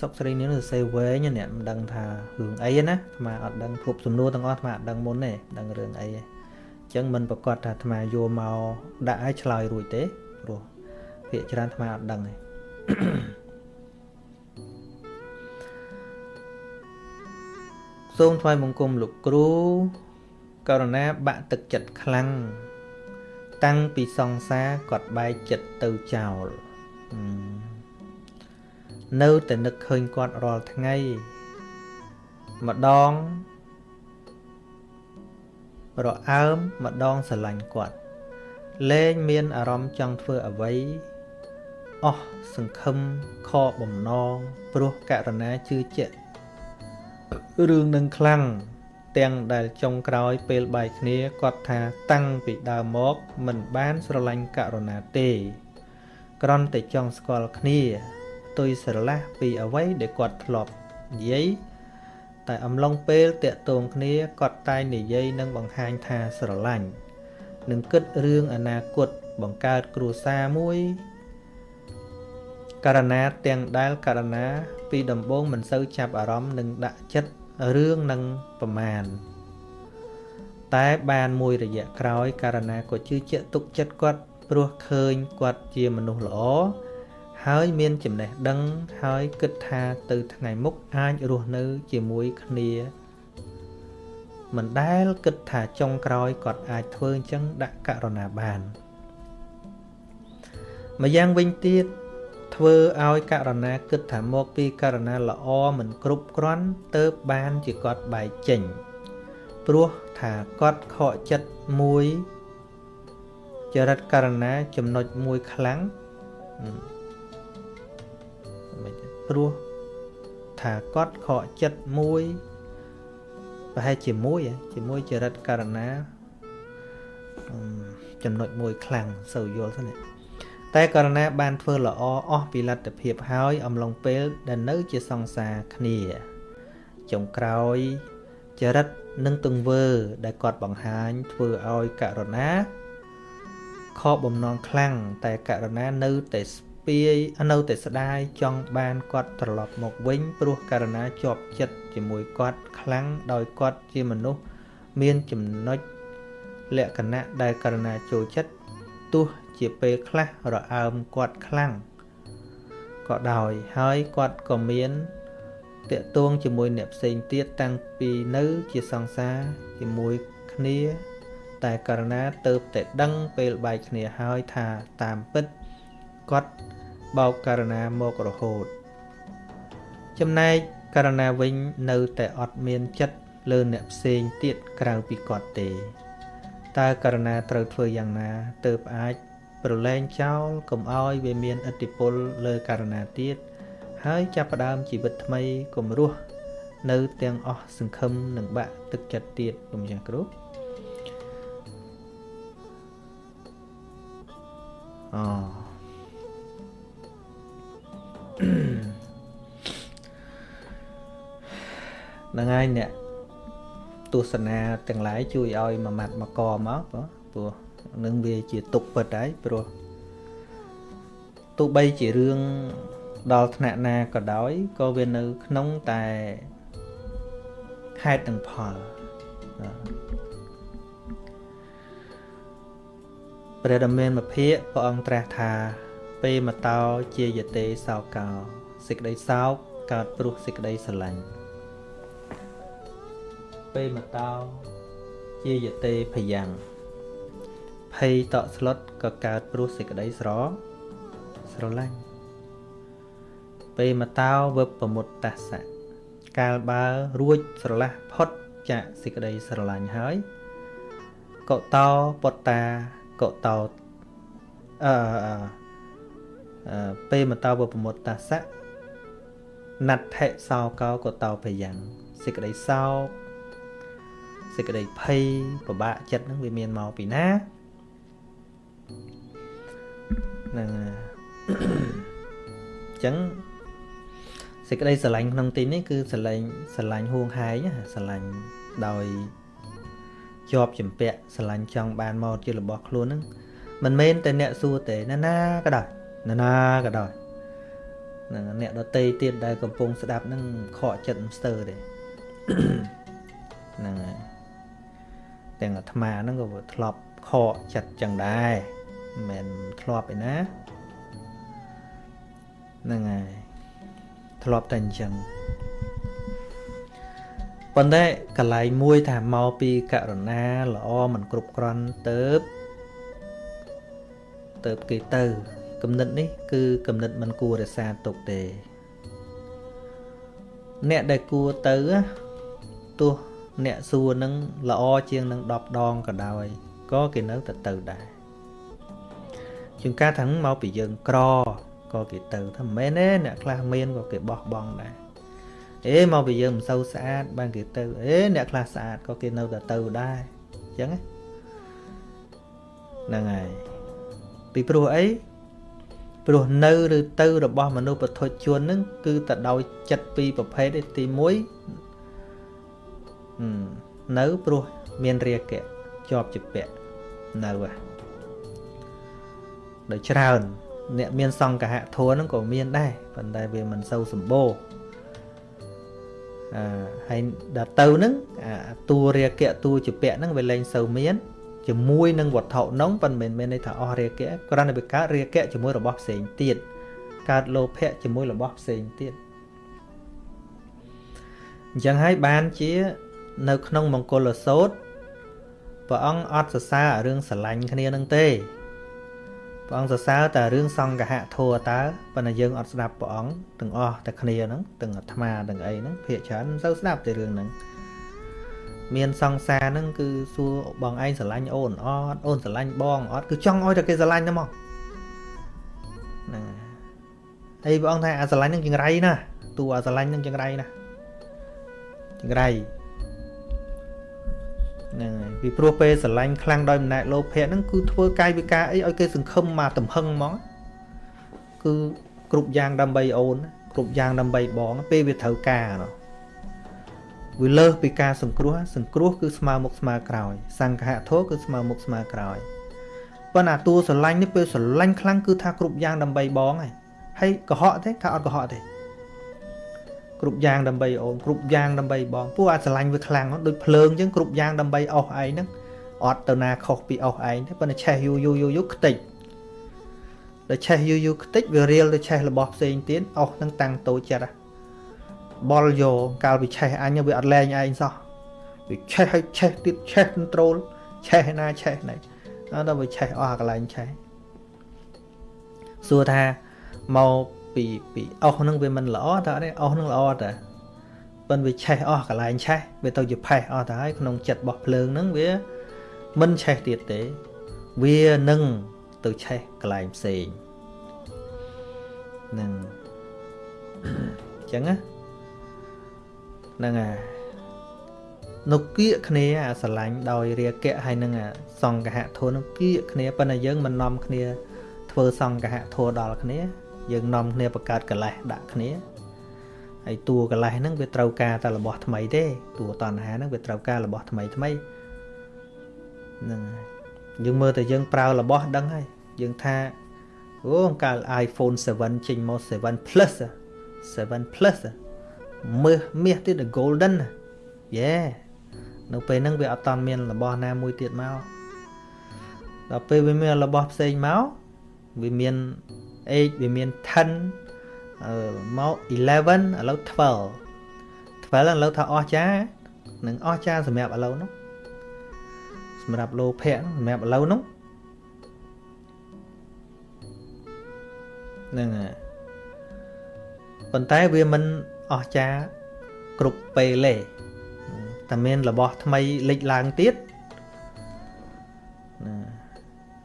សុកស្រីនេះសរសេរវែងអ្នកមិនដឹងថារឿងអីណាអាត្មាអត់ដឹងភពសំណួរទាំងអស់អាត្មាអត់ដឹងមុនទេដឹងរឿងអីទេអញ្ចឹងមិនប្រកាសថាអាត្មាយកមកដាក់ឲ្យឆ្លើយរួចទេព្រោះភាកច្រើនអាត្មាអត់ដឹងទេសូមថ្វាយបង្គំលោកគ្រូករណាបាក់ទឹកចិត្តខ្លាំងតាំងពីសង្សារគាត់បែកចិត្តទៅចោល នៅតែនឹកឃើញគាត់រាល់ថ្ងៃម្ដងរអើមម្ដងស្រឡាញ់គាត់លែងមានអារម្មណ៍ចង់ធ្វើអ្វីអស់សង្ឃឹមខកបំណងព្រោះករណាជឿជាក់រឿងនឹងខ្លាំងទាំងដែលចុងក្រោយពេលបែកគ្នាគាត់ថាតាំងពីដើមមកមិនបានស្រឡាញ់ករុណាទេគ្រាន់តែចង់ស្គាល់គ្នាផ្ទុយស្រឡះពីអ្វីដែលគាត់ធ្លាប់និយាយតែអំឡុងពេលតាក់ទងគ្នាគាត់តែងនិយាយនិងបង្ហាញថាស្រឡាញ់នឹងគិតរឿងអនាគតបង្កើតគ្រួសារមួយ ករណាទាំងដែលករណាពីដំបូងមិនសូវចាប់អារម្មណ៍និងដាក់ចិត្តរឿងនឹងប្រមាណតែបានមួយរយៈក្រោយករណាក៏ជឿជាក់ទុកចិត្តគាត់ព្រោះឃើញគាត់ជាមនុស្សល្អ ហើយមានចំណេះដឹងហើយគិតថាទៅថ្ងៃមុខអាចរស់នៅជាមួយគ្នាមិនដែលគិតថាចុងក្រោយគាត់អាចធ្វើអញ្ចឹងដាក់ករណាបានម្យ៉ាងវិញទៀតធ្វើឲ្យករណាគិតថាមកពីករណាល្អមិនគ្រប់គ្រាន់ទៅបានជាគាត់បែកចេញព្រោះថាគាត់ខកចិត្តមួយចរិតករណាចំណុចមួយខ្លាំង ព្រោះថាគាត់ខកចិត្តមួយប្រហែលជាមួយជាមួយចរិតករណាចំណុចមួយខ្លាំងសូវយល់ទៅនេះតែករណីបានធ្វើល្អអស់ពីលទ្ធភាពហើយអំឡុងពេលដែលនៅជាសង្សារគ្នាចុងក្រោយចរិតនិងទង្វើ ដែលគាត់បង្ហាញធ្វើឲ្យករណាខកបំណងខ្លាំងតែករណានៅតែស្ពាយនៅតែស្ដាយចង់បានគាត់ត្រឡប់មកវិញព្រោះករណាជាប់ចិត្តជាមួយគាត់ខ្លាំងដោយគាត់ជាមនុស្សមានចំណុចលក្ខណៈដែលករណាចូលចិត្តទោះជាពេលខ្លះរអើមគាត់ខ្លាំងក៏ដោយហើយគាត់ក៏មានតកតួងជាមួយអ្នកផ្សេងទៀតតាំងពីនៅជាសង្សារជាមួយគ្នា តែករណាទៅតែដឹងពេលបែកគ្នាហើយថាតាមពិតគាត់ បោកករណាមករហូត ចំណែកករណាវិញនៅតែអត់មានចិត្តលើអ្នកផ្សេងទៀតក្រៅពីគាត់ទេតើករណាត្រូវធ្វើយ៉ាងណាទើបអាចប្រឡែងចោលកុំឲ្យវាមានឥទ្ធិពលលើករណាទៀតហើយចាប់ផ្ដើមជីវិតថ្មីកុំរស់នៅទាំងអស់សង្ឃឹមនិងបាក់ទឹកចិត្តទៀតលោកម្ចាស់គ្រូអូ ហ្នឹងហើយអ្នកទស្សនាទាំងឡាយជួយឲ្យមួយម៉ាត់មកកមកព្រោះនឹងវាជាទុកពិតហើយព្រោះទោះបីជារឿងដល់ថ្នាក់ណាក៏ដោយក៏វានៅក្នុងតែហេតុនិងផលព្រះដមានមភិកព្រះអង្គត្រាស់ថា ពេលមកតោជាយតេសោកោសេចក្តីសោកកើតព្រោះសេចក្តីស្រឡាញ់ពេលមកតោជាយតេភយ៉ាងភ័យតក់ស្លុតក៏កើតព្រោះសេចក្តីស្រស្រឡាញ់ពេលមតោវឹបប្រមុតតាសៈកាលបើរួចស្រឡះផុតចាកសេចក្តីស្រឡាញ់ហើយកតោពតតាកតោអឺអឺ ពេលមតោវឹបប្រមុតតាសៈណដ្ឋិសោកោកតោភយ៉ាងសេចក្តីសោកសេចក្តីភ័យពិបាកចិត្តនឹងវាមានមកពីណាហ្នឹងអញ្ចឹងសេចក្តីស្រឡាញ់ក្នុងទីនេះគឺស្រឡាញ់ស្រឡាញ់ហួងហែងស្រឡាញ់ដោយជាប់ចម្ពាក់ស្រឡាញ់ចង់បានមកជារបស់ខ្លួនហ្នឹងមិនមែនតែអ្នកសួរទេណាណាក៏ដោយ ណាណាក៏ដោយហ្នឹងអ្នកដតីទៀតដែលកំពុងស្ដាប់ហ្នឹងខកចិត្តស្ទើរទេហ្នឹងហើយទាំងអាត្មាហ្នឹងក៏ធ្លាប់ខកចិត្តចឹងដែរមិនមែនធ្លាប់ឯណាហ្នឹងហើយធ្លាប់តែអញ្ចឹងប៉ុន្តែកន្លែងមួយថាមកពីករុណាល្អមិនគ្រប់គ្រាន់ទៅទៅគេទៅ គំនិតនេះគឺគំនិតមិនគួររក្សាទុកទេ អ្នកដែលគួរទៅទោះអ្នកសួរនឹងល្អជាងនឹង10ដងក៏ដោយក៏គេនៅតែទៅដែរជាងការថាមកពីយើងក្រក៏គេទៅថាមិនមែនទេអ្នកខ្លះមានក៏គេបោះបង់ដែរអេមកពីយើងមិនសូវស្អាតបានគេទៅអេអ្នកខ្លះស្អាតក៏គេនៅតែទៅដែរអញ្ចឹងហ្នឹងហើយពីព្រោះអី ព្រោះនៅឬទៅរបស់មនុស្សពធជននឹងគឺតែដោយចិត្តពីរប្រភេទទី1នៅព្រោះមានរាគៈជាប់ជាពាក់នៅហ่ะដោយច្រើន អ្នកមានសង្កហៈធัวហ្នឹងក៏មានដែរប៉ុន្តែវាមិនសូវសម្បូរអឺហើយដល់ទៅហ្នឹងអាតួរាគៈតួជាពាក់ហ្នឹងវាលែងសូវមាន ជាមួយនឹងវត្ថុនោះប៉ុន្តែមិនមែនន័យថាអស់រាគៈគ្រាន់តែវាកើតរាគៈជាមួយរបស់ផ្សេងទៀតកើតលោភៈជាមួយរបស់ផ្សេងទៀតអញ្ចឹងហើយបានជានៅក្នុងមង្គលសោតព្រះអង្គអត់សរសើររឿងស្រឡាញ់គ្នានឹងទេព្រះអង្គសរសើរតែរឿងសង្កហៈធัวតើប៉ុន្តែយើងអត់ស្ដាប់ព្រះអង្គទាំងអស់តែគ្នាហ្នឹងទាំងអាត្មាទាំងអីហ្នឹងភាកច្រើនមិនសូវស្ដាប់តែរឿងហ្នឹង មានសង្សារហ្នឹងគឺសួរបងឯងស្រឡាញ់អូនអត់អូនស្រឡាញ់បងអត់គឺចង់ឲ្យតែគេស្រឡាញ់តែមកហ្នឹងហើយព្រះអង្គថាអាស្រឡាញ់ហ្នឹងចង្រៃណាតួអាស្រឡាញ់ហ្នឹងចង្រៃណាចង្រៃហ្នឹងហើយពីព្រោះពេលស្រឡាញ់ខ្លាំងដោយអំណាចលោភៈហ្នឹងគឺធ្វើកាយវិការអីឲ្យគេសង្ឃឹមមកទំហឹងហ្មងគឺគ្រប់យ៉ាងដើម្បីអូន គ្រប់យ៉ាងដើម្បីបងពេលវាត្រូវការនោះ វាលើសពីការសង្គ្រោះសង្គ្រោះគឺស្មើមុខស្មើក្រោយ សង្ឃៈធោគឺស្មើមុខស្មើក្រោយប៉ុន្តែតួស្រឡាញ់នេះពេលស្រឡាញ់ខ្លាំងគឺថាគ្រប់យ៉ាងដើម្បីបងហើយហើយកុហកទេថាអត់កុហកទេគ្រប់យ៉ាងដើម្បីអូនគ្រប់យ៉ាងដើម្បីបងពួកអាចស្រឡាញ់វាខ្លាំងដូចភ្លើងអញ្ចឹងគ្រប់យ៉ាងដើម្បីអស់ឯងហ្នឹងអត់ទៅណាខុសពីអស់ឯងទេប៉ុន្តែឆេះយូរយូរយូរយូរខ្ទេចដល់ឆេះយូរយូរខ្ទេចវារៀលទៅឆេះរបស់ផ្សេងទៀតអស់ហ្នឹងតាំងតូចចិត្ត បលយកកាលវាឆេះអញវាអត់លែងឯងសោះវាឆេះឲ្យឆេះទៀតឆេះ control ឆេះណាឆេះណៃដល់វាឆេះអស់កន្លែងឆេះសួរថាមកពីពីអស់ហ្នឹងវាមិនល្អតើអត់ទេអស់ហ្នឹងល្អតើប៉ុន្តែវាឆេះអស់កន្លែងឆេះវាទៅជាផេះអស់ទៅហើយក្នុងចិត្តរបស់ភ្លើងហ្នឹងវាមិនឆេះទៀតទេ វានឹងទៅឆេះកន្លែងផ្សេងហ្នឹងអញ្ចឹងណា ហ្នឹងអានៅគៀកគ្នាអាស្រឡាញ់ដោយរាគៈហើយនឹងអាសង្កហៈធននឹងគៀកគ្នាប៉ុន្តែយើងមិននាំគ្នា ធ្វើសង្កហៈធនដល់គ្នា យើងនាំគ្នាបង្កើតកលេសដាក់គ្នាហើយតួកលេសហ្នឹងវាត្រូវការតែរបស់ថ្មីទេតួតណ្ហាហ្នឹងវាត្រូវការរបស់ថ្មីថ្មីហ្នឹងហើយយើងមើលតែយើងប្រើរបស់ដឹងហើយយើងថាអូកាល iPhone 7ចេញមក7 Plus 7 Plus មើសមាសទៀត golden យេនៅពេលហ្នឹងវាអត់តាន់មានរបស់ណាមួយទៀតមកដល់ពេលវាមានរបស់ផ្សេងមកវាមាន8វាមាន10អឺមក11ឥឡូវ12 12ឥឡូវថាអស់ចានឹងអស់ចាសម្រាប់ឥឡូវនោះសម្រាប់លោភៈសម្រាប់ឥឡូវនោះហ្នឹងហើយប៉ុន្តែវាមិន អស់ចាគ្រប់ពេលទេតែមានរបស់ថ្មីលេចឡើងទៀតណា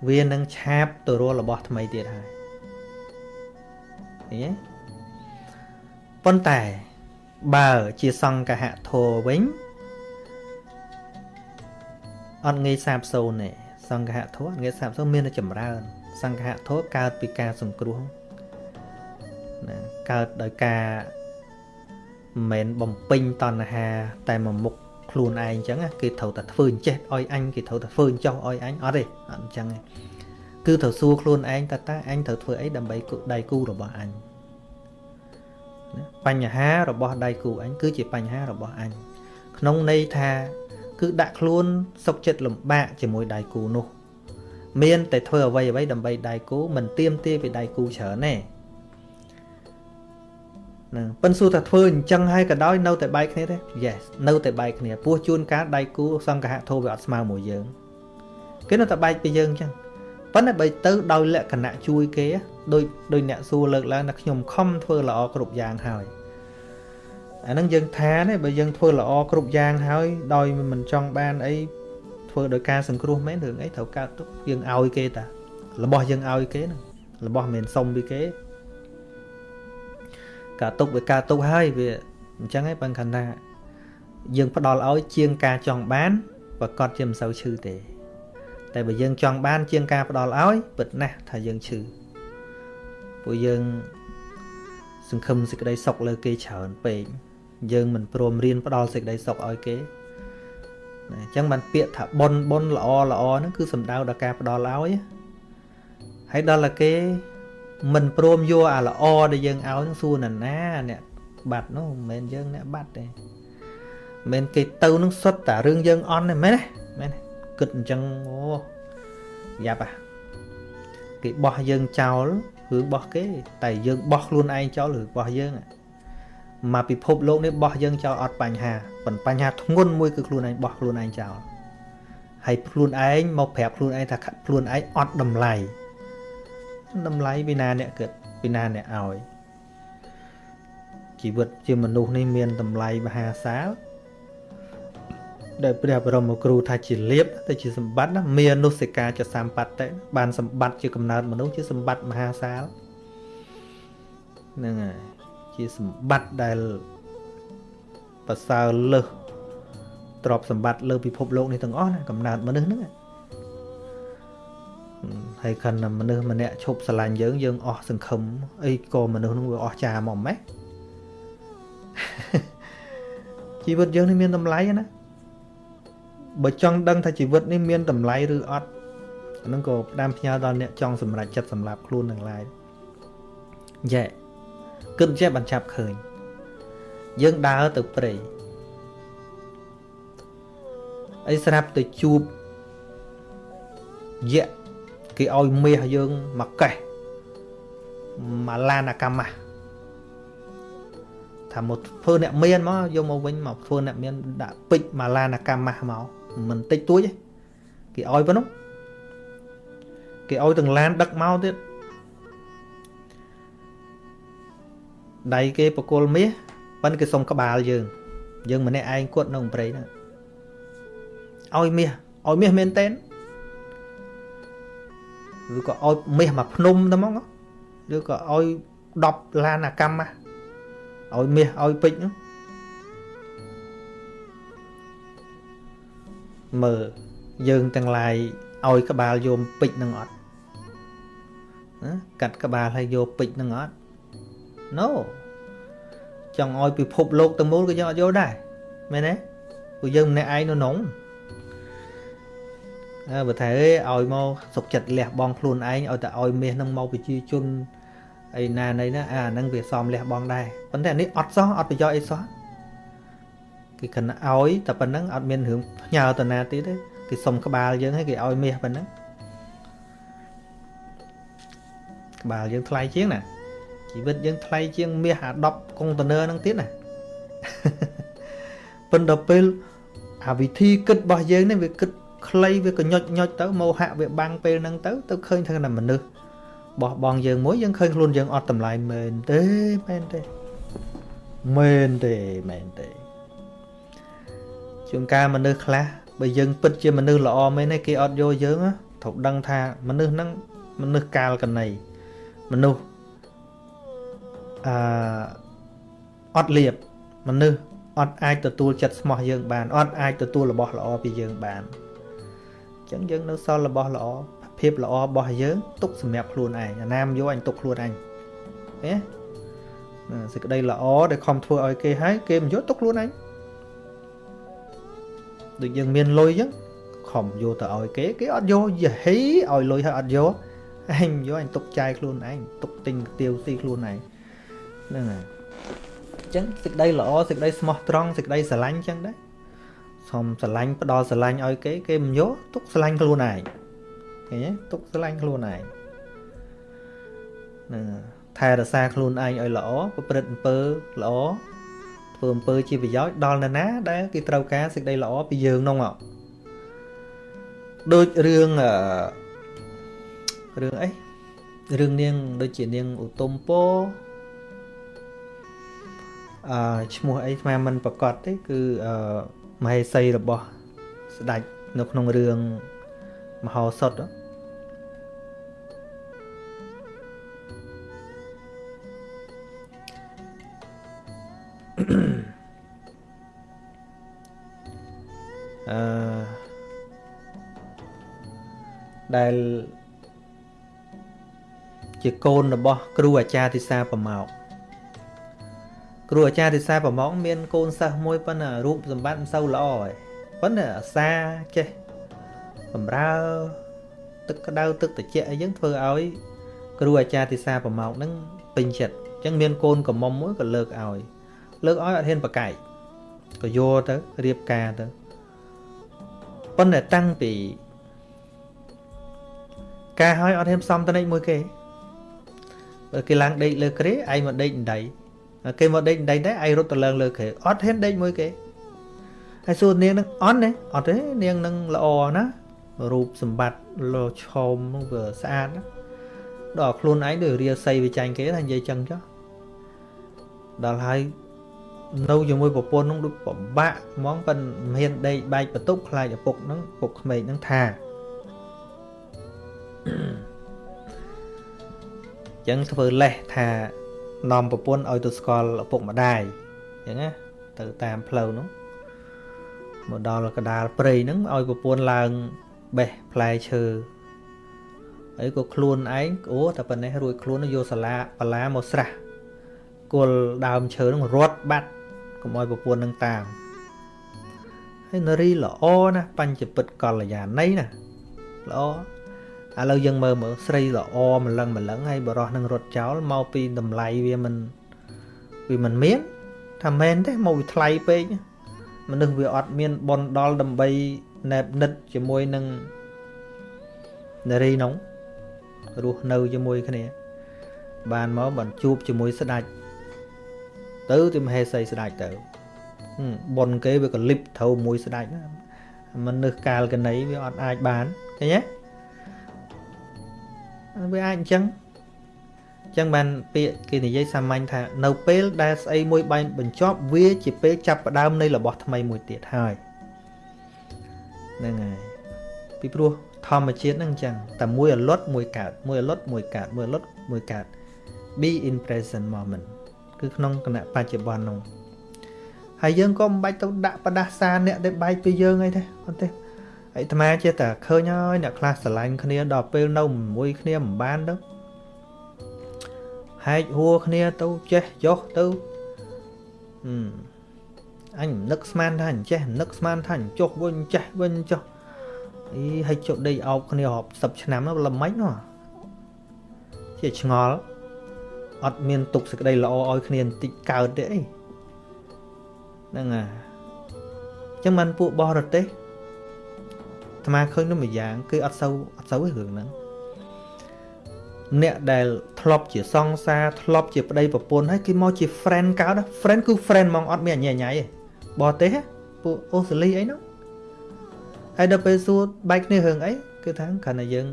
វានឹងឆាបទៅរករបស់ថ្មីទៀតហើយឃើញទេប៉ុន្តែបើជាសង្កហធោវិញអត់ងាយសាបសូន្យទេសង្កហធោអត់ងាយសាបសូន្យមានតែចម្រើន សង្កហធោកើតពីការសង្គ្រោះណាកើតដោយការ មិនមែនបំពេញតណ្ហា តែមួយមុខខ្លួនឯងអញ្ចឹងគេត្រូវតែធ្វើអញ្ចេះឲ្យអញគេត្រូវតែធ្វើអញ្ចោះឲ្យអញអត់ទេអត់អញ្ចឹងទេគឺត្រូវសួរខ្លួនឯងតើតើអញត្រូវធ្វើអីដើម្បីដៃគូរបស់អញបញ្ហារបស់ដៃគូអញគឺជាបញ្ហារបស់អញក្នុងន័យថាគឺដាក់ខ្លួនសុខចិត្តលំបាកជាមួយដៃគូនោះ មានតែធ្វើអ្វីអ្វីដើម្បីដៃគូមិនទៀមទាពីដៃគូច្រើនទេ ណាប៉ិនសួរថាធ្វើអញ្ចឹងហើយក៏ដោយនៅតែបែកគ្នាទេ Yes នៅតែបែកគ្នាពោះជួនកាលដៃគូសង្កហៈធោវាអត់ស្មើមួយយើងគេនៅតែបែកពីយើងអញ្ចឹងប៉ុន្តែបើទៅដោយលក្ខណៈជួយគេដូចដូចអ្នកសួរលើកឡើងថាខ្ញុំខំធ្វើល្អគ្រប់យ៉ាងហើយអាហ្នឹងយើងថាទេបើយើងធ្វើល្អគ្រប់យ៉ាងហើយដោយមិនចង់បានអីធ្វើដោយការសង្គ្រោះមែនរឿងអីត្រូវកើតទុកយើងឲ្យគេតារបស់យើងឲ្យគេហ្នឹងរបស់មិនសុំពីគេ ការទុកវាការទុកហើយវាអញ្ចឹងឯងបើខណ្ឌថាយើងផ្ដល់ឲ្យជាងការចង់បានប្រកាសជាមិនសូវឈឺទេ តែបើយើងចង់បាន ជាងការផ្ដល់ឲ្យពិតណាស់ថាយើងឈឺពួកយើងសង្ឃឹមសេចក្តីសុខលើគេច្រើនពេកយើងមិនព្រមរៀនផ្ដល់សេចក្តីសុខឲ្យគេណាអញ្ចឹងបានពាក្យថាប៉ុនប៉ុនល្អល្អហ្នឹងគឺសំដៅដល់ការផ្ដល់ឲ្យហើយដល់តែគេ មិនព្រមយកអាល្អដែលយើងឲ្យនឹងសួរណាណាអ្នកបាត់នោះមិនមែនយើងអ្នកបាត់ទេមិនគេទៅនឹងសុទ្ធតែរឿងយើងអន់ទេមែនទេមែនទេគិតអញ្ចឹងអូយ៉ាប់អាគេបោះយើងចោលរឿងបោះគេ តែយើងបោះខ្លួនឯងចោលរឿងបោះយើងមកពិភពលោកនេះបោះយើងចោលអត់បញ្ហាប៉ុន្តែបញ្ហាធ្ងន់មួយគឺខ្លួនឯងបោះខ្លួនឯងចោលហើយខ្លួនឯងមកប្រាប់ខ្លួនឯងថាខ្លួនឯងអត់តម្លៃ តម្លៃពីណាអ្នកគិតពីណាអ្នកឲ្យជីវិតជាមនុស្សនេះមានតម្លៃមហាសាលដែលព្រះបរមគ្រូថាជាលៀបតែជាសម្បត្តិណាមាននុសិកាចសម្បត្តិតែបានសម្បត្តិជាកំណើតមនុស្សជាសម្បត្តិមហាសាលហ្នឹងហើយជាសម្បត្តិដែលប្រសើរលើសទ្រព្យសម្បត្តិលើពិភពលោកនេះទាំងអស់ណាកំណើតមនុស្សហ្នឹង ហើយខណៈមនុស្សម្នាក់ឈប់ស្រឡាញ់យើងយើងអស់សង្ឃឹមអីក៏មនុស្សនោះវាអស់ចាមកម៉េះជីវិតយើងនេះមានតម្លៃណាបើចង់ដឹងថាជីវិតនេះមានតម្លៃឬអត់អានឹងក៏ផ្ដាំផ្ញើដល់អ្នកចង់សម្រេចចិត្តសម្រាប់ខ្លួននឹងឡើយយ៉ែគិតចេះបញ្ឆាប់ឃើញ យើងដើរទៅព្រៃអីស្រាប់ទៅជួបយៈ គេឲ្យមាសយើងមកកេះមកឡានអាកម្មៈថាមកធ្វើអ្នកមានមកយកមកវិញមកធ្វើអ្នកមានដាក់ពេជ្រមកឡានអាកម្មៈមកមិនតិចតួចទេគេឲ្យប៉ុណ្ណឹងគេឲ្យទាំងឡានដឹកមកទៀតដៃគេបកុលមាសប៉ិនគេសុំក្បាលយើង យើងម្នាក់ឯងគាត់នៅព្រៃហ្នឹងឲ្យមាសឲ្យមាសមែនតើ ឬក៏ឲ្យមាសមកភ្នំទៅហ្មងឬក៏ឲ្យ10ឡានអាកម្មឲ្យមាសឲ្យពេជ្រហ្នឹងមើលយើងទាំងឡាយឲ្យក្បាលយោមពេជ្រនឹងអត់ណាកាត់ក្បាលហើយយកពេជ្រនឹងអត់ No ចង់ឲ្យពិភពលោកទាំងមូលក៏យើងអត់យកដែរមែនទេព្រោះយើងម្នាក់ឯងនៅក្នុងអើ បើថាអើឲ្យមកសុកចិត្តលះបង់ខ្លួនឯងឲ្យតែឲ្យមាសនឹងមកប្រជាជនអីណាណីណាអាហ្នឹងវាសមលះបង់ដែរប៉ុន្តែនេះអត់សោះអត់ប្រយោជន៍អីសោះគេគិតឲ្យតែប៉ុណ្្នឹងអត់មានរឿងផ្ញើទៅណាទៀតទេគេសុំក្បាលយើងឲ្យគេឲ្យមាសប៉ុណ្្នឹងក្បាលយើងថ្លៃជាងណាជីវិតយើងថ្លៃជាងមាសអា10កុងតឺន័រហ្នឹងទៀតណាប៉ុន្តែពេលអាវិធីគិតរបស់យើងនេះវាគិត ខ្លីវាកញុចញុចទៅមោហៈវាបាំងពេលហ្នឹងទៅទៅឃើញថាមនុស្សបោះបង់យើងមួយយើងឃើញខ្លួនយើងអត់តម្លៃមែនទេមែនទេមែនទេមែនទេជួនកាលមនុស្សខ្លះបើយើងពិតជាមនុស្សល្អមែនទេគេអត់យកយើងត្រូវដឹងថាមនុស្សហ្នឹងមនុស្សកាលកណីមនុស្សអឺអត់លៀបមនុស្សអត់អាចទទួលចិត្តស្មោះយើងបានអត់អាចទទួលរបស់ល្អពីយើងបានអញ្ចឹងយើងនៅសល់របស់ល្អភាពល្អរបស់យើងទុកសម្រាប់ខ្លួនឯងអាណាមយកអញទុកខ្លួនឯងហ៎សេចក្តីល្អដែលខំធ្វើឲ្យគេហើយគេមិនយកទុកខ្លួនឯងដូចយើងមានលុយអញ្ចឹងខំយកទៅឲ្យគេគេអត់យកយហីឲ្យលុយហើយអត់យកឯងយកអញទុកចាយខ្លួនឯងទុកទិញទៀវស៊ីខ្លួនឯងហ្នឹងហើយចឹងសេចក្តីល្អសេចក្តីស្មោះត្រង់សេចក្តីស្រឡាញ់ចឹងដែរ សុំស្រឡាញ់ផ្ដល់ស្រឡាញ់ឲ្យគេគេមិនយកទុកស្រឡាញ់ខ្លួនឯងឃើញទេទុកស្រឡាញ់ខ្លួនឯងហ្នឹងថែរក្សាខ្លួនឯងឲ្យល្អប្រព្រឹត្តអំពើល្អធ្វើអំពើជាប្រយោជន៍ដល់នរណា ដែលគេត្រូវការសេចក្តីល្អពីយើងនោះមកដូចរឿងអឺរឿងអីរឿងនាងដូចជានាងឧត្តមពោអឺឈ្មោះអីស្មានមិនប្រកាសទេគឺអឺ មហេសីរបស់ស្ដេចនៅក្នុងរឿងមហោសថអឺដែលជាកូនរបស់ គ្រូអាចារ្យទិសាប្រម៉ោក គ្រូអាចារ្យទិសាប្រម៉ោកមានកូនសិស្សមួយប៉ុន្តែរូបសម្បត្តិមិនសូវល្អទេប៉ុន្តែអាសាចេះបំរើទឹកក្តៅទឹកត្រជាក់អីចឹងធ្វើឲ្យគ្រូអាចារ្យទិសាប្រម៉ោកហ្នឹងពេញចិត្តអញ្ចឹងមានកូនកំមុំមួយក៏លើកឲ្យលើកឲ្យអត់ហ៊ានប្រកែកក៏យកទៅរៀបការទៅប៉ុន្តែតាំងពីការឲ្យអត់ហ៊ានផ្សំតនិចមួយគេបើគេឡើងដេកលើគ្រែឯងមកដេកដៃ គេមកដេកដៃដែរឯងរត់ទៅឡើងលើគ្រែអត់ហ៊ានដេកមួយគេហើយសួរនាងនឹងអត់ទេអត់ទេនាងនឹងល្អណារូបសម្បត្តិលោឆោមនោះវាស្អាតណាដល់ខ្លួនឯងដូចរាសីវាចាញ់គេថានិយាយចឹងចុះដល់ហើយនៅជាមួយប្រពន្ធនោះដូចពិបាកហ្មងប៉ិនមិនហ៊ានដេកបែកបន្ទប់ខ្លាចឪពុកហ្នឹងពុកក្មេកហ្នឹងថាចឹងធ្វើលេសថា នាំប្រពន្ធឲ្យទៅស្គាល់ឪពុកម្ដាយចឹងណាទៅតាមផ្លូវនោះមកដល់កដាលព្រៃហ្នឹងឲ្យប្រពន្ធឡើងបេះផ្លែឈើហើយក៏ខ្លួនឯងអូតែប៉ុណ្ណេះរួចខ្លួនយកសាលាបលាមកស្រះគល់ដើមឈើហ្នឹងរត់បាត់កុំឲ្យប្រពន្ធនឹងតាមហើយនារីល្អណាស់បញ្ចពិតកល្យាណីណាល្អ ឥឡូវយើងមើលមើលស្រីល្អម្លឹងម្លឹងហើយបរោះនឹងរត់ចោលមកពីតម្លៃវាមិនវាមិនមានថាមែនទេមកវាថ្លៃពេកមនុស្សវាអត់មានបនដល់ដើម្បីណែបនិតជាមួយនឹងនារីនោះរស់នៅជាមួយគ្នា បានមកបានជួបជាមួយស្ដេចទៅទីមហេសីស្ដេចទៅបនគេវាក៏លិបត្រូវមួយស្ដេចមនុស្សកាលកណីវាអត់អាចបានឃើញទេ វាអាចអញ្ចឹងអញ្ចឹងបានពាក្យគេនិយាយសាមញ្ញថានៅពេលដែលស្អីមួយបែងបញ្ចប់វាជាពេលចាប់ផ្ដើមនៃរបស់ថ្មីមួយទៀតហើយហ្នឹងហើយពីព្រោះធម្មជាតិហ្នឹងអញ្ចឹងតែមួយអលត់មួយកើតមួយអលត់មួយកើតមួយអលត់មួយកើត be in present moment គឺក្នុងគណៈបច្ចុប្បន្ននោះហើយយើងក៏មិនបាច់ទៅដាក់បដាសាអ្នកដែលបែកពីយើងអីទេអត់ទេ អាត្មាចេះតែឃើញហើយអ្នកខ្លះស្រឡាញ់គ្នាដល់ពេលនៅមួយគ្នាមិនបានទៅហែកហួរគ្នាទៅចេះចុះទៅអឺអញនឹកស្មានថាអញចេះនឹកស្មានថាអញចុះវិញចេះវិញចុះអីឲ្យចុះដេកអោបគ្នារាប់10ឆ្នាំល្មិចនោះជាឆ្ងល់អត់មានទុកសេចក្តីល្អឲ្យគ្នាបន្តិចកើតទេអីហ្នឹងហើយអញ្ចឹងមិនពួកបរទេស អាត្មាឃើញនោះមួយយ៉ាងគឺអត់សូវអត់សូវទេរឿងហ្នឹងអ្នកដែលធ្លាប់ជាសង្សារធ្លាប់ជាប្តីប្រពន្ធហើយគេមកជា friend កើត friend គឺ friend ហ្មងអត់មានអញ្ញញ៉ៃទេបរទេសពួកអូស្ត្រាលីអីនោះហើយដល់ពេលសួរបែកគ្នារឿងអីគឺថាគ្រាន់តែយើង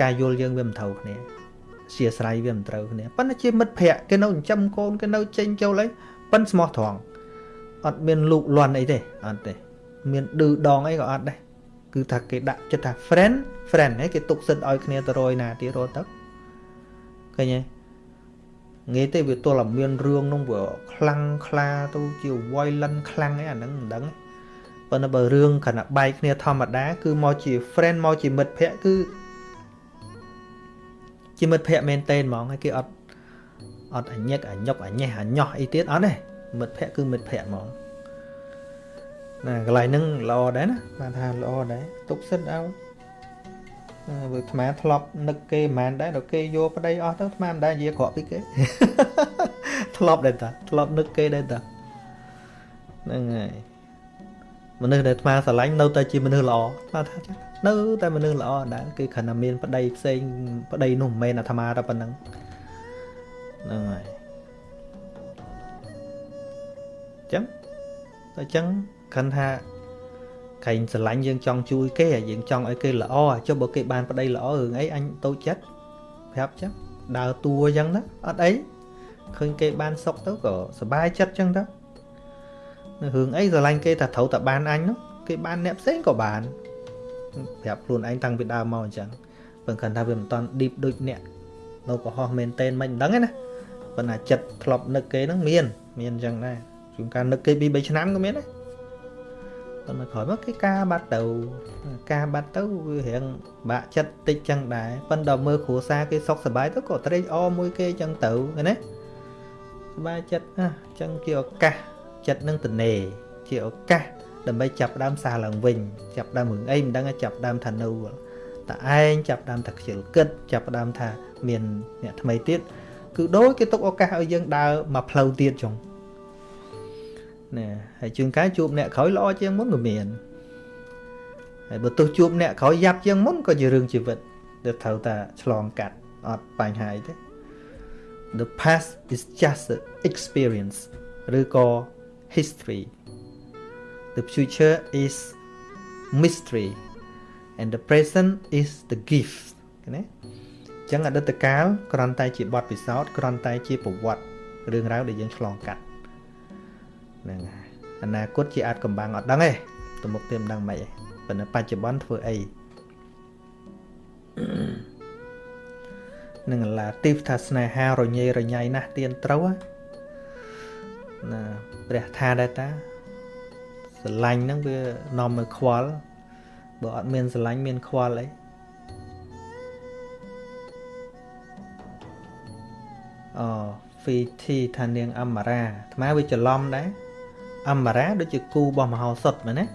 ការយល់យើងវាមិនត្រូវគ្នាជាស្រ័យវាមិនត្រូវគ្នាប៉ុន្តែជាមិត្តភ័ក្តិគេនៅចិញ្ចឹមកូនគេនៅចេញចូលអីប៉ិនស្មោះត្រង់អត់មានលូកលាន់អីទេអត់ទេ មានឌឺដងអីក៏អត់ដែរ គឺថាគេដាក់ចិត្តថា friend friend ហ្នឹងគេទុកសិទ្ធឲ្យគ្នាទៅរយណាទៀតរត់ទៅឃើញទេងាយទេវាទល់តែមានរឿងនោះវាខ្លាំងខ្លាទៅជា violent ខ្លាំងអីអាហ្នឹងមិនដឹងប៉ុន្តែបើរឿងខណៈបែកគ្នាធម្មតា គឺមកជា friend មកជាមិត្តភ័ក្តិគឺជាមិត្តភ័ក្តិមែនតេនហ្មងហើយគេអត់អត់អញឹកអញុកអញេះអញោះអីទៀតអត់ទេមិត្តភ័ក្តិគឺមិត្តភ័ក្តិហ្មង ណាកន្លែងហ្នឹងល្អដែរណាបានថាល្អដែរទុកសិតឲ្យវាអាត្មាធ្លាប់នឹកគេមិនមែនដែរដល់គេយកប្តីអស់ទៅអាត្មាមិនដែរនិយាយក្រក់ពីគេធ្លាប់ដែរតាធ្លាប់នឹកគេដែរតាហ្នឹងហើយមនុស្សដែលអាត្មាស្រឡាញ់នៅតែជាមនុស្សល្អថាថានៅតែមនុស្សល្អដែរគឺគ្រាន់តែមានប្តីផ្សេងប្តីនោះមិនមែនអាត្មាតែប៉ុណ្្នឹងហ្នឹងហើយចឹងតែចឹង គ្រាន់ថាក្រែងស្រឡាញ់យើងចង់ជួយគេយើងចង់ឲ្យគេល្អចុះបើគេបានប្តីល្អរឿងអីអញតូចចិត្តប្រាប់ចឹងដើរតួចឹងណាអត់អីឃើញគេបានសុខទៅក៏សុបាយចិត្តចឹងទៅនៅរឿងអីស្រឡាញ់គេថាត្រូវតែបានអញនោះគេបានអ្នកផ្សេងក៏បានប្រាប់ខ្លួនឯងតាំងពីដើមមកអញ្ចឹងប៉ុន្តែថាវាមិនតាន់ deep ដូចអ្នកនៅកុហកមែនតែនមិនដឹងទេណាប៉ុន្តែចិត្តធ្លាប់នឹកគេហ្នឹងមាន មានអញ្ចឹងដែរជួនកាលនឹកគេ2 3ឆ្នាំក៏មានដែរ ប៉ុន្តែក្រោយមកគេការបាត់ទៅការបាត់ទៅវារៀងបាក់ចិត្តតិចចឹងដែរប៉ុន្តែមើលគ្រួសារគេសុខសប្បាយទៅក៏ត្រេកអរមួយគេចឹងទៅណាសប្បាយចិត្តអញ្ចឹងជាឱកាសចិត្តនឹងតនេជាឱកាសដើម្បីចាប់ដើមសារឡើងវិញចាប់ដើមរឿងអីមិនដឹងចាប់ដើមថានៅតឯងចាប់ដើមថាខ្ជិលគិតចាប់ដើមថាមានអ្នកថ្មីទៀតគឺដូចគេទុកឱកាសឲ្យយើងដើរមកផ្លូវទៀតចុង ណាហើយជួនកាលជួបអ្នកក្រោយល្អជាងមុនក៏មានហើយបើទោះជួបអ្នកក្រោយយ៉ាប់ជាងមុនក៏ជារឿងជីវិតដែលត្រូវតែឆ្លងកាត់អត់បញ្ហាអីទេ The past is just an experience ឬក៏ history the future is mystery and the present is the gift ណាអញ្ចឹងអតីតកាលគ្រាន់តែជាបទពិសោធន៍គ្រាន់តែជាប្រវត្តិរឿងរ៉ាវដែលយើងឆ្លងកាត់ ហ្នឹងហើយអនាគតជាអាចកំបាំងអត់ដឹងទេទៅមុខទៀតមិនដឹងមិនអីប៉ុន្តែបច្ចុប្បន្នធ្វើអីនឹងឡាទីฟថាស្នេហារញ៉េរញ៉ៃណាស់ទៀនត្រូវណាព្រះថាដែរតាស្រឡាញ់ហ្នឹងវានាំឲ្យខ្វល់បើអត់មានស្រឡាញ់មានខ្វល់អីអូ VT ថានាងអមរាអាត្មាវាច្រឡំដែរ អមរាដូចជាគូរបស់មហោសុតមែនណា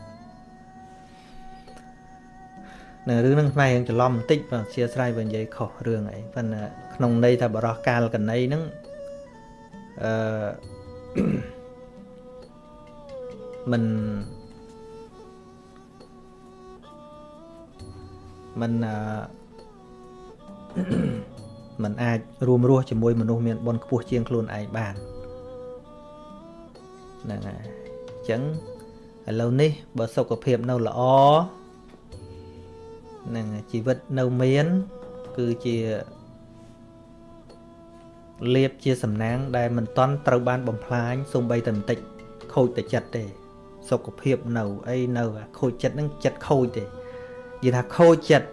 នៅរឿងហ្នឹងខ្មែរយើងច្រឡំបន្តិចបើអធិស្ឋានបើនិយាយខុសរឿងអីប៉ុន្តែក្នុងន័យថាបរោះកាលកណីហ្នឹងអឺមិនមិនអឺมันអាចរួមរស់ជាមួយមនុស្សមានបុណ្យខ្ពស់ជាងខ្លួនឯងបានហ្នឹងហើយអញ្ចឹងឥឡូវនេះបើសុខភាពនៅល្អហ្នឹងជីវិតនៅមាន គឺជាលៀបជាសំណាង ដែលមិនតន់ត្រូវបានបំផ្លាញសូម្បីតែបន្តិចខូចតែចិត្តទេ សុខភាពនៅអីនៅខូចចិត្តហ្នឹងចិត្តខូចទេនិយាយថាខូចចិត្ត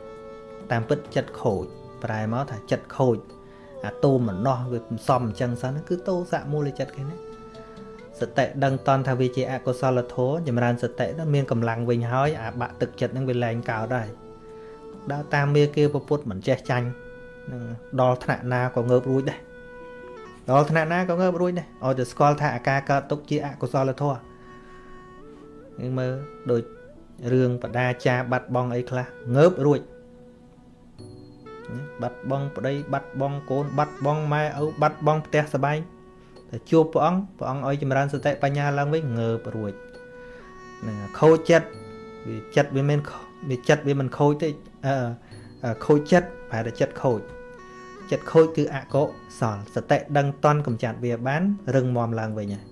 តាមពិតចិត្តខូចប្រែមកថាចិត្តខូចអាតូមម្នោះវាសំសំអញ្ចឹងសិនគឺតោសៈមូលចិត្តគេណា សតិដឹងតន់ថាវាជាអកុសលធម៌ចម្រើនសតិទៅមានកម្លាំងវិញហើយអាបាក់ទឹកចិត្តហ្នឹងវាលែងកើតហើយដើរតាមមេគេពុទ្ធមិនចេះចាញ់នឹងដល់ថ្នាក់ណាក៏ងើបរួចដែរដល់ថ្នាក់ណាក៏ងើបរួចដែរឲ្យតែស្គាល់ថាអាការកើតទុកជាអកុសលធម៌យើងមើលដូចរឿងបដាចាបាត់បងអីខ្លះងើបរួចបាត់បងប្តីបាត់បងកូនបាត់បងម៉ែឪបាត់បងផ្ទះសបែង តែជួបព្រះអង្គព្រះអង្គឲ្យចម្រើនសតិបញ្ញាឡើងវិញងើបរួចនឹងខូចចិត្តវាចិត្តវាមិនវាចិត្តវាមិនខូចទេអឺខូចចិត្តប្រហែលតែចិត្តខូចចិត្តខូចគឺអកុសលសតិដឹងតន់កំចាត់វាបានរឹងមាំឡើងវិញហើយ